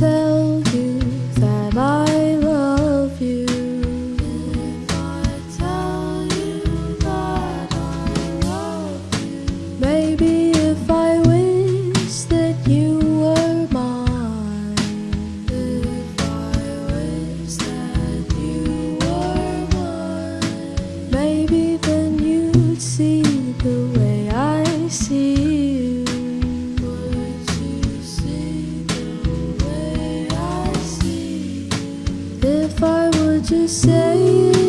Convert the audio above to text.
tell You say